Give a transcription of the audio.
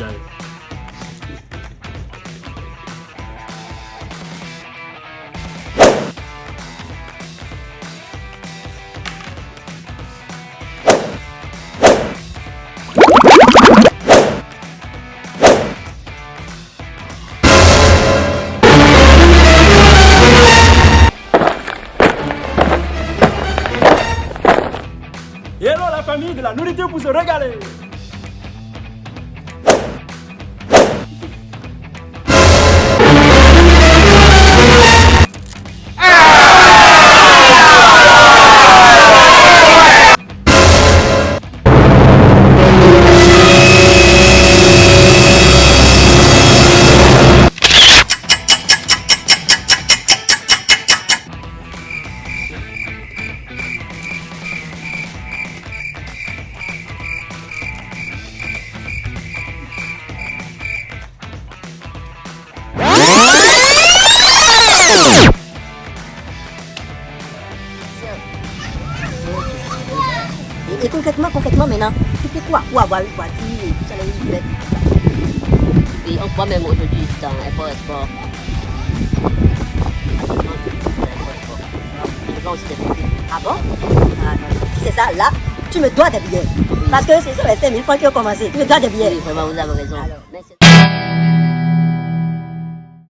là. Hello la famille de la nourriture pour se régaler Et, concrètement, concrètement maintenant, tu fais quoi? Pour avoir une voiture et tout ça, les Et on croit même aujourd'hui dans Import Export. Ah bon? Ah, c'est ça, là, tu me dois des billets. Parce que c'est ça les 5000 francs qui ont commencé. Tu me dois des billets. Oui, vraiment, vous avez raison. Alors.